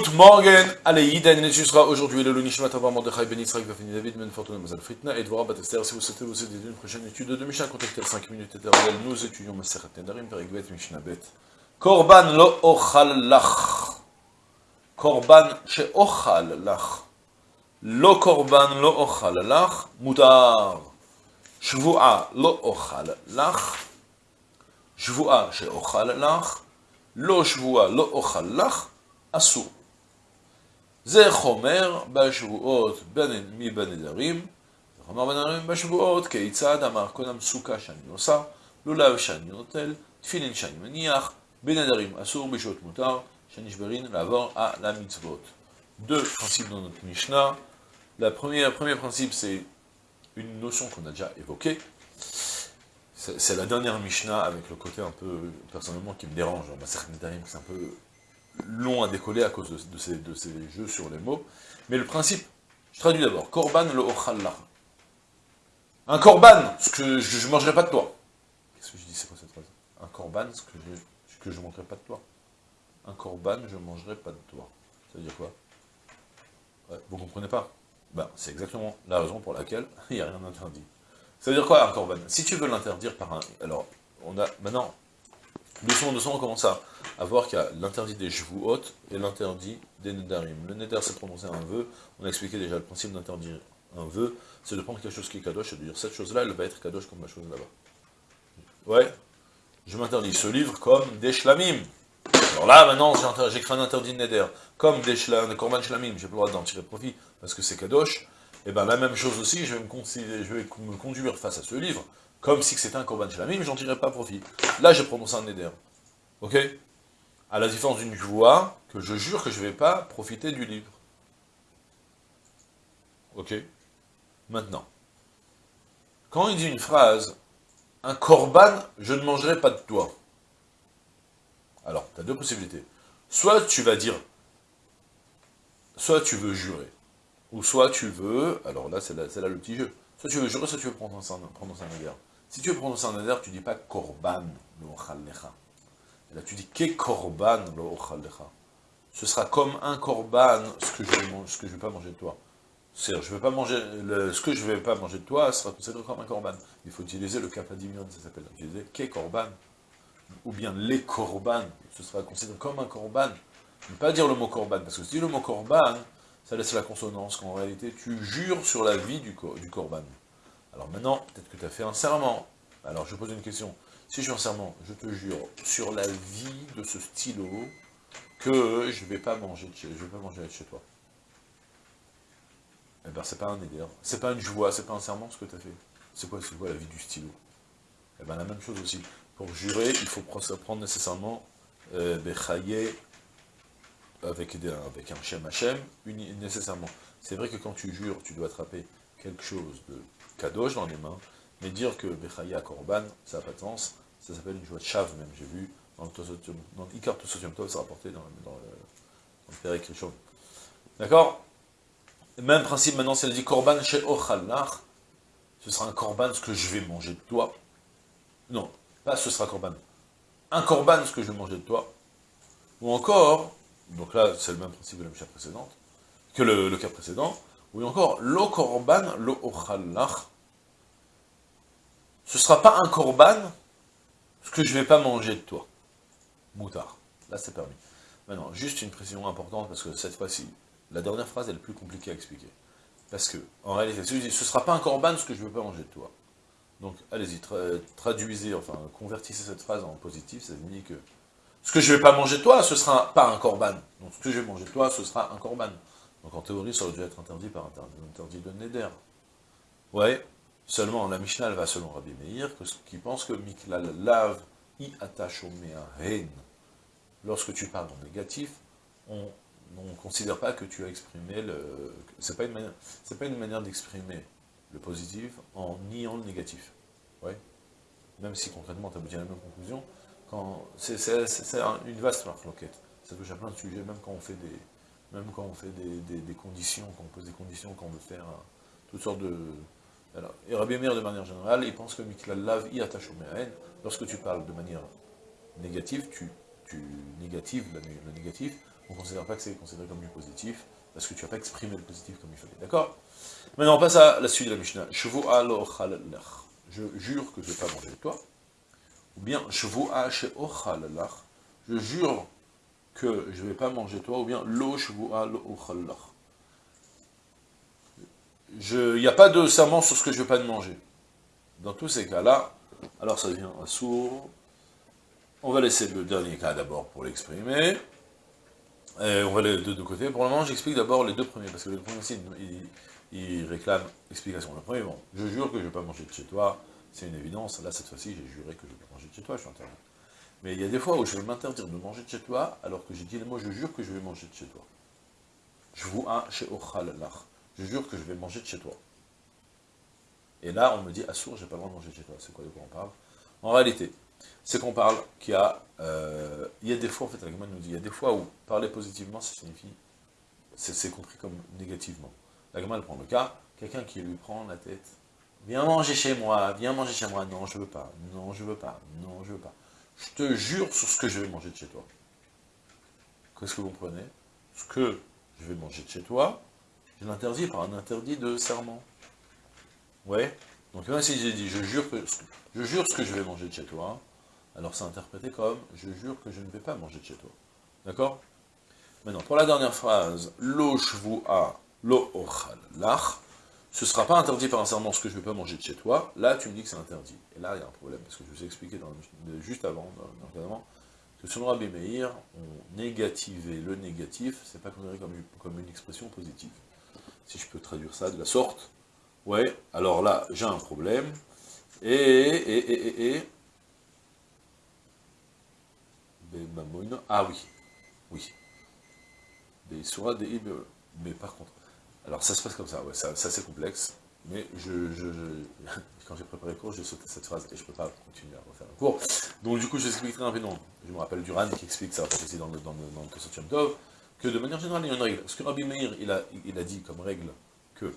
Good morning, allez, Yiden, et ce sera aujourd'hui le Lunishmat Avar Mordechai Ben Yitzhak Vafini David Ben Fortuna Mazal Fritna et Dvorah Batester. Si vous souhaitez vous aider d'une prochaine étude de Mishnah, contactez 5 minutes éternelles. Nous étudions Maseret Nedarim, Perigvet, Mishnah Bet. Korban lo ochal lach. Korban she ochal lach. Lo korban lo ochal lach. Mutar. Shvu'a lo ochal lach. Shvu'a she ochal lach. Lo shvu'a lo ochal lach. אסור. זה חומר בשבועות מבנדרים, זה חומר בנדרים בשבועות, כיצד אמר קודם סוכה שאני עושה, לולב שאני נוטל, תפילין שאני מניח, בנדרים אסור, בשעות מותר, שנשברין לעבור על המצוות. Deux principes dans notre Mishnah. La première, le premier principe, c'est une notion qu'on a déjà évoquée. C'est la dernière Mishnah avec le côté un peu, personnellement, qui me dérange. C'est un peu long à décoller à cause de, ces, de, ces, jeux sur les mots. Mais le principe, je traduis d'abord, korban le ochallah. Un korban, ce que je ne mangerai pas de toi. Qu'est-ce que je dis, c'est quoi cette phrase? Un korban, ce que je ne mangerai pas de toi. Un korban, je ne mangerai pas de toi. Ça veut dire quoi? Vous comprenez pas? Ben, C'est exactement la raison pour laquelle il n'y a rien d'interdit. Ça veut dire quoi un korban? Si tu veux l'interdire par un... Alors, on a maintenant, doucement, doucement, on commence à à voir qu'il y a l'interdit des hautes et l'interdit des nedarim. Le neder, c'est prononcer un vœu. On a expliqué déjà le principe d'interdire un vœu, c'est de prendre quelque chose qui est kadosh et de dire cette chose-là, elle va être kadosh comme la chose là-bas. Ouais, je m'interdis ce livre comme des shlamim. Alors là, maintenant, j'écris un interdit de neder, comme des shlamim, shlamim, j'ai le droit d'en tirer profit, parce que c'est kadosh, et eh bien la même chose aussi, je vais, me conduire face à ce livre, comme si c'était un korban shlamim, j'en tirerai pas profit. Là, j'ai prononcé un neder. Ok? À la différence d'une joie, que je jure que je ne vais pas profiter du livre. Ok? Maintenant, quand il dit une phrase, un korban, je ne mangerai pas de toi. Alors, tu as deux possibilités. Soit tu vas dire, soit tu veux jurer, ou soit tu veux, alors là, c'est là, le petit jeu, soit tu veux jurer, soit tu veux prendre un, un Si tu veux prendre un neder, tu dis pas korban, le là tu dis ke korban lo Ce sera comme un korban ce que je je vais pas manger de toi. C'est-à-dire, je vais pas manger, ce que je vais pas manger de toi sera considéré comme un korban. Il faut utiliser le kappadimion, ça s'appelle. Utiliser ke korban, ou bien les korban, ce sera considéré comme un korban. Ne pas dire le mot korban, parce que si tu dis le mot korban, ça laisse la consonance, qu'en réalité, tu jures sur la vie du, du korban. Alors maintenant, peut-être que tu as fait un serment. Alors je pose une question. Si je suis en serment, je te jure, sur la vie de ce stylo, que je ne vais pas manger chez, vais pas manger toi. Eh ben, c'est pas un éder, c'est pas une joie, c'est pas un serment ce que tu as fait. C'est quoi, la vie du stylo? Eh ben, la même chose aussi. Pour jurer, il faut prendre nécessairement euh, avec, avec un Shem Hashem, nécessairement. C'est vrai que quand tu jures, tu dois attraper quelque chose de kadosh dans les mains, mais dire que Bechaya Korban, ça n'a pas de sens, ça s'appelle une joie de chave même, j'ai vu, dans le Ikar Tov, c'est rapporté dans, dans, le, dans le D'accord? Même principe maintenant, elle dit Korban chez Ochalach, ce sera un Korban ce que je vais manger de toi. Non, pas ce sera Korban. Un Korban ce que je vais manger de toi. Ou encore, donc là c'est le même principe que la Mishnah précédente, que le, cas précédent, ou encore, lo Korban, lo Ochalach, ce ne sera pas un korban, ce que je ne vais pas manger de toi. Moutard. Là, c'est permis. Maintenant, juste une précision importante, parce que cette fois-ci, la dernière phrase est la plus compliquée à expliquer. Parce que, en réalité, ce ne sera pas un korban, ce que je ne veux pas manger de toi. Donc, allez-y, traduisez, enfin, convertissez cette phrase en positif, ça veut dire que ce que je ne vais pas manger de toi, ce ne sera pas un korban. Donc, ce que je vais manger de toi, ce sera un korban. Donc, en théorie, ça aurait dû être interdit par interdit de Neder. Ouais, Seulement, la Mishnah, elle va selon Rabbi Meir, qui pense que Miklal Lav i hain. Lorsque tu parles en négatif, on ne considère pas que tu as exprimé le... C'est pas une manière, pas une manière d'exprimer le positif en niant le négatif. Ouais. Même si concrètement tu abouti à la même conclusion, c'est une vaste marque Ça touche à plein de sujets, même quand on fait des, même quand on fait des, conditions, quand on pose des conditions, quand on veut faire toutes sortes de, alors, et Rabbi Meir, de manière générale, il pense que Miklal Lav y attache lorsque tu parles de manière négative, tu, négatives le, négatif, on ne considère pas que c'est considéré comme du positif, parce que tu n'as pas exprimé le positif comme il fallait. D'accord? Maintenant, on passe à la suite de la Mishnah. Je jure que je ne vais pas manger avec toi. Ou bien, je jure que je ne vais pas manger toi, ou bien lo Il n'y a pas de serment sur ce que je ne vais pas manger. Dans tous ces cas-là, alors ça devient un sourd. On va laisser le dernier cas d'abord pour l'exprimer. on va de deux côtés. Pour le moment, j'explique d'abord les deux premiers, parce que le premier, il, il, réclame explication. Le premier, bon, je jure que je ne vais pas manger de chez toi, c'est une évidence. Là, cette fois-ci, j'ai juré que je vais manger de chez toi, je suis interdit. Mais il y a des fois où je vais m'interdire de manger de chez toi, alors que j'ai dit, moi, je jure que je vais manger de chez toi. Je vous a chez Je jure que je vais manger de chez toi. Et là, on me dit, Assour, j'ai pas le droit de manger de chez toi. C'est quoi de quoi on parle? En réalité, c'est qu'on parle qu'il y a, euh, il y a des fois, en fait, la nous dit, il y a des fois où parler positivement, ça signifie, c'est compris comme négativement. La elle prend le cas, quelqu'un qui lui prend la tête, viens manger chez moi, viens manger chez moi, non, je veux pas, non, je veux pas, non, je veux pas. Je te jure sur ce que je vais manger de chez toi. Qu'est-ce que vous comprenez Ce que je vais manger de chez toi, je l'interdis par un interdit de serment. Ouais? Donc là, si j'ai dit, je jure, que, je jure ce que je vais manger de chez toi, alors c'est interprété comme, je jure que je ne vais pas manger de chez toi. D'accord? Maintenant, pour la dernière phrase, lo a lo lach, ce ne sera pas interdit par un serment ce que je ne vais pas manger de chez toi, là tu me dis que c'est interdit. Et là il y a un problème, parce que je vous ai expliqué juste avant, dans, que selon Rabbi Meir, on négativer le négatif, c'est pas considéré comme, comme une expression positive. Si je peux traduire ça de la sorte, Ouais, alors là, j'ai un problème. Et, et, et, et, et... Ah oui, oui. Mais par contre, alors ça se passe comme ça, ouais, ça, c'est complexe, mais je, je, quand j'ai préparé le cours, j'ai sauté cette phrase et je ne peux pas continuer à refaire le cours. Donc du coup, je explique très rapidement. Je me rappelle Duran qui explique ça aussi dans le, dans le, que de manière générale, il y a une règle. Parce que Rabbi Meir, a dit comme règle que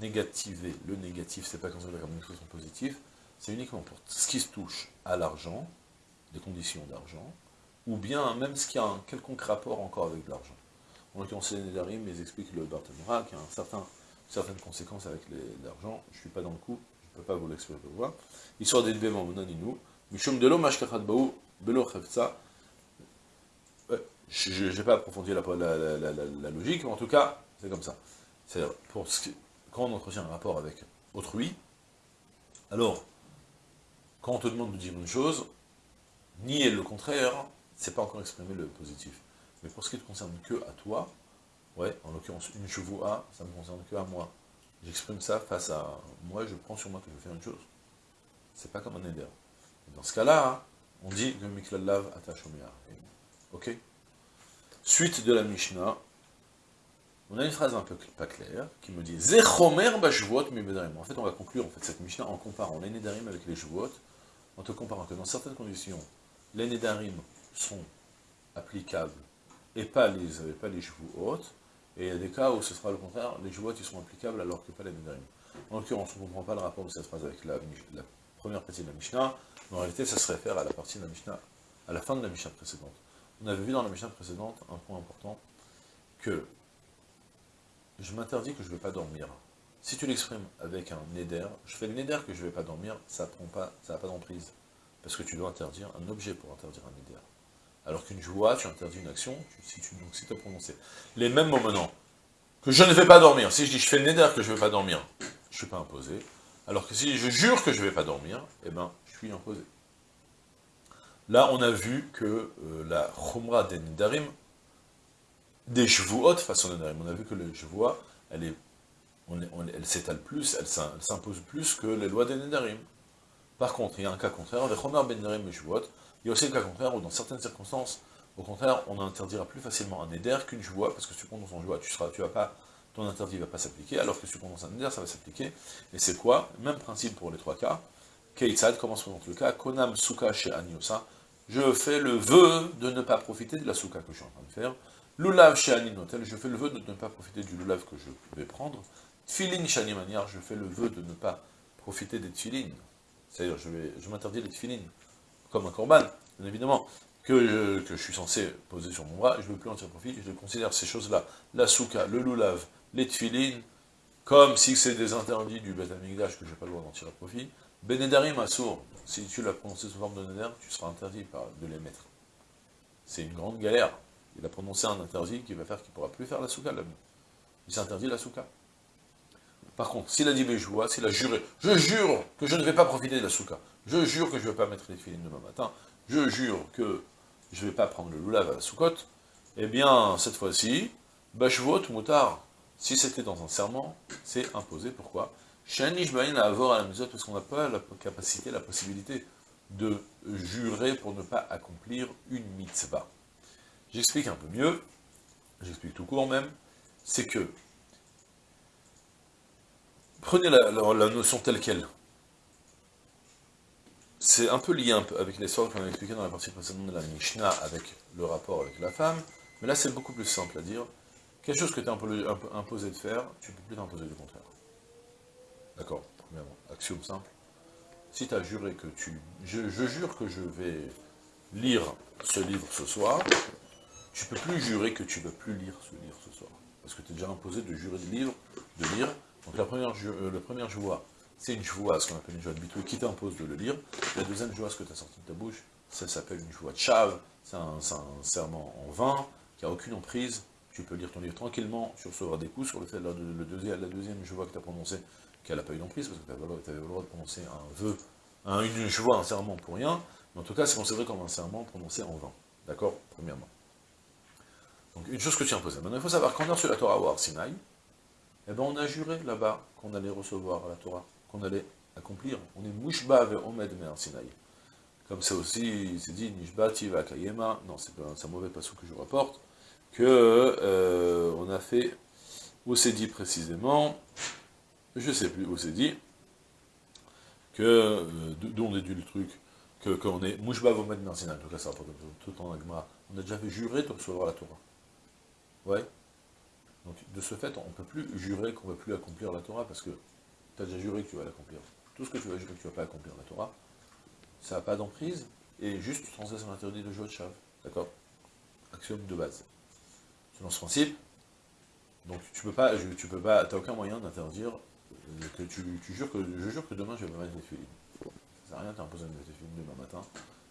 négativer le négatif, c'est pas considéré comme une expression positive, c'est uniquement pour ce qui se touche à l'argent, des conditions d'argent, ou bien même ce qui a un quelconque rapport encore avec l'argent. En l'occurrence, les Nédarim, ils expliquent le Barthémora, qui a un certain, certaines conséquences avec l'argent, je ne suis pas dans le coup, je ne peux pas vous l'expliquer pour voir. Histoire d'être mon naninou, Mishum de chevtsa, je n'ai pas approfondi la, logique, mais en tout cas, c'est comme ça. C'est-à-dire, quand on entretient un rapport avec autrui, alors, quand on te demande de dire une chose, nier le contraire, c'est pas encore exprimer le positif. Mais pour ce qui te concerne que à toi, ouais, en l'occurrence, une chevaux A, ça me concerne que à moi. J'exprime ça face à moi, je prends sur moi que je vais faire une chose. C'est pas comme un éder. Dans ce cas-là, on dit que Miklalav attache au Ok Suite de la Mishnah, on a une phrase un peu pas claire, qui me dit « Zechomer bashvuot En fait, on va conclure en fait, cette Mishnah en comparant les Nedarim avec les Shvuot, en te comparant que dans certaines conditions, les Nedarim sont applicables et pas les, pas les Shvuot, et il y a des cas où ce sera le contraire, les Shvuot ils sont applicables alors que pas les Nedarim. En l'occurrence, on ne comprend pas le rapport de cette phrase avec la, première partie de la Mishnah, mais en réalité, ça se réfère à la partie de la Mishnah, à la fin de la Mishnah précédente. On avait vu dans la Mishnah précédente un point important, que je m'interdis que je ne vais pas dormir. Si tu l'exprimes avec un neder, je fais le neder que je ne vais pas dormir, ça n'a pas, pas d'emprise. Parce que tu dois interdire un objet pour interdire un neder. Alors qu'une joie, tu interdis une action, si tu donc, si as prononcé. Les mêmes mots maintenant, que je ne vais pas dormir. Si je dis je fais le neder que je ne vais pas dormir, je ne suis pas imposé. Alors que si je jure que je ne vais pas dormir, eh ben, je suis imposé. Là, on a vu que euh, la chumra des nedarim, des hautes façon de On a vu que le chevois, elle s'étale plus, elle s'impose plus que les lois des Nedarim. Par contre, il y a un cas contraire, avec Romer Ben Nedarim et il y a aussi un cas contraire où dans certaines circonstances, au contraire, on interdira plus facilement un Neder qu'une joie, parce que tu prononces un joie, tu seras, tu vas pas, ton interdit ne va pas s'appliquer, alors que tu prononces un Neder, ça va s'appliquer. Et c'est quoi? Même principe pour les trois cas. Keitzad, comment se présente le cas? Konam Suka chez Aniosa. Je fais le vœu de ne pas profiter de la Suka que je suis en train de faire Lulav chez Aninotel, je fais le vœu de ne pas profiter du lulav que je vais prendre. Tfilin chez Animaniar, je fais le vœu de ne pas profiter des tfilin. C'est-à-dire, je, je m'interdis les tfilin, comme un korban, bien évidemment. que je, suis censé poser sur mon bras, je ne veux plus en tirer profit, je considère ces choses-là, la souka, le loulav, les tfilines, comme si c'est des interdits du Beth que je n'ai pas le droit d'en tirer profit. Benedarim Assour, si tu l'as prononcé sous forme de Neder, tu seras interdit de les mettre. C'est une grande galère. Il a prononcé un interdit qui va faire qu'il ne pourra plus faire la souka, l'homme. Il s'interdit la souka. Par contre, s'il a dit vois, s'il a juré, je jure que je ne vais pas profiter de la souka, je jure que je ne vais pas mettre les filines demain matin, je jure que je ne vais pas prendre le loulav à la soukotte, eh bien, cette fois-ci, bashvot moutard, si c'était dans un serment, c'est imposé. Pourquoi? Shanish à avoir à la mesure parce qu'on n'a pas la capacité, la possibilité de jurer pour ne pas accomplir une mitzvah. J'explique un peu mieux, j'explique tout court même, c'est que, prenez la, notion telle qu'elle, c'est un peu lié avec l'histoire qu'on a expliqué dans la partie précédente de la Mishnah avec le rapport avec la femme, mais là c'est beaucoup plus simple à dire, quelque chose que tu es imposé de faire, tu ne peux plus t'imposer du contraire. D'accord Premièrement, axiome simple. Si tu as juré que tu... Je, jure que je vais lire ce livre ce soir, tu peux plus jurer que tu ne vas plus lire ce livre ce soir. Parce que tu es déjà imposé de jurer de, livre, de lire. Donc la première, euh, la première joie, c'est une joie, ce qu'on appelle une joie de bitou, qui t'impose de le lire. La deuxième joie, ce que tu as sorti de ta bouche, ça s'appelle une joie de chave, c'est un, serment en vain, qui n'a aucune emprise, tu peux lire ton livre tranquillement, tu recevras des coups sur le fait, la, le deuxième, la deuxième joie que tu as prononcée, qu'elle n'a pas eu d'emprise, parce que tu avais, le droit de prononcer un vœu, un, une joie, un serment pour rien, mais en tout cas, c'est considéré comme un serment prononcé en vain. D'accord? Premièrement. Donc, une chose que tu imposée. Maintenant, il faut savoir qu'on a reçu la Torah au Arsinaï, eh ben, on a juré là-bas qu'on allait recevoir la Torah, qu'on allait accomplir. On est Mouchba ve Omed me Arsinaï. Comme c'est aussi, c'est dit, Nishba tiva kayema, non, c'est un mauvais passage que je rapporte, que euh, on a fait, où c'est dit précisément, je sais plus où c'est dit, que, euh, d'où on déduit le truc, que qu'on est Mouchba Vomed Mersina, en tout cas ça rapporte tout en Agma, on a déjà fait jurer de recevoir la Torah. Ouais. Donc de ce fait, on ne peut plus jurer qu'on ne va plus accomplir la Torah, parce que tu as déjà juré que tu vas l'accomplir. Tout ce que tu vas jurer que tu ne vas pas accomplir la Torah, ça n'a pas d'emprise, et juste tu transgresses un interdit de de Chav. D'accord? Axiome de base. Selon ce principe, donc tu peux pas, tu peux pas, t'as aucun moyen d'interdire que tu, jures que, je jure que demain je vais me mettre des filines. Ça sert à rien, tu imposé de mettre des filines demain matin,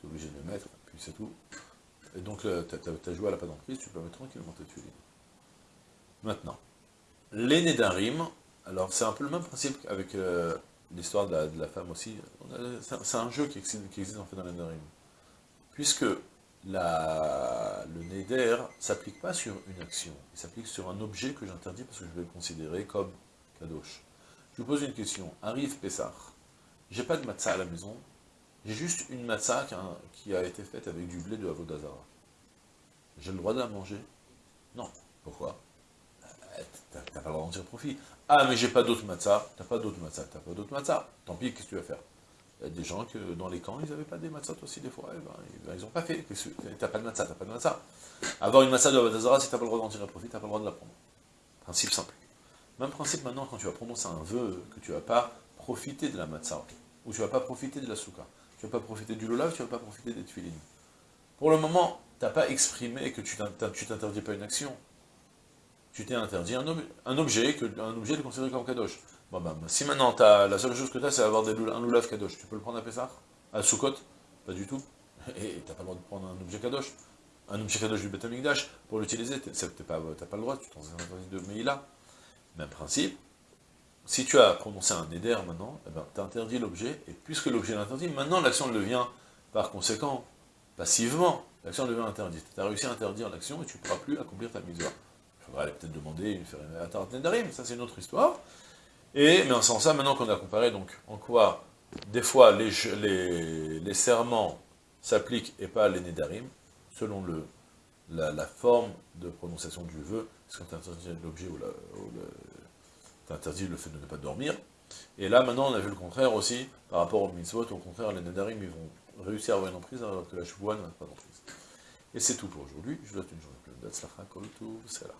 tu es obligé de les mettre, puis c'est tout. Et donc ta joie à la pas d'emprise, tu peux mettre tranquillement tes filines. Maintenant, les Nédarim, alors c'est un peu le même principe qu'avec euh, l'histoire de, la, femme aussi, c'est un jeu qui existe, qui en fait dans les Nédarim. Puisque le Neder s'applique pas sur une action, il s'applique sur un objet que j'interdis parce que je vais le considérer comme kadosh. Je vous pose une question. Arrive Pessah. J'ai pas de matzah à la maison. J'ai juste une matzah qui a, été faite avec du blé de Avodazara. J'ai le droit de la manger? Non. Pourquoi? T'as pas le droit d'en tirer profit. Ah, mais j'ai pas d'autres matzah. T'as pas d'autres matzah. T'as pas d'autres matzah. Tant pis, qu'est-ce que tu vas faire? Il y a des gens que dans les camps, ils n'avaient pas des matzahs aussi des fois. Eh ben, ils n'ont pas fait. T'as pas de matzah, t'as pas de matzah. Avoir une matzah de Avodazara, si t'as pas le droit d'en tirer profit, t'as pas le droit de la prendre. Principe simple. Même principe maintenant quand tu vas prononcer un vœu, que tu vas pas profiter de la matzah, ou tu vas pas profiter de la souka, tu vas pas profiter du lolav, tu vas pas profiter des tuilines. Pour le moment, tu n'as pas exprimé que tu t'interdis pas une action. Tu t'es interdit un, objet, un objet de considéré comme kadosh. Bon ben, si maintenant as, la seule chose que tu as, c'est avoir des, un lulav kadosh, tu peux le prendre à Pessah? À Sukkot? Pas du tout. Et tu n'as pas le droit de prendre un objet kadosh. Un objet kadosh du Betamikdash, pour l'utiliser, tu n'as pas, pas, le droit, tu t'en interdit de Meïla. Même principe, si tu as prononcé un éder maintenant, eh ben, tu interdit l'objet, et puisque l'objet est interdit, maintenant l'action devient, par conséquent, passivement, l'action devient interdite. Tu as réussi à interdire l'action et tu ne pourras plus accomplir ta misère. Il faudra peut-être demander une faire une ça c'est une autre histoire. Et, mais en sens ça, maintenant qu'on a comparé, donc, en quoi, des fois, les, serments s'appliquent et pas les nédarim, selon la, forme de prononciation du vœu, est-ce qu'on t'interdit l'objet ou, interdit le fait de ne pas dormir? Et là, maintenant, on a vu le contraire aussi, par rapport au mitzvot, au contraire, les nadarim, ils vont réussir à avoir une emprise, alors que la chevoie n'a pas d'emprise. Et c'est tout pour aujourd'hui, je vous souhaite une journée pleine d'Atzlacha, Kol là.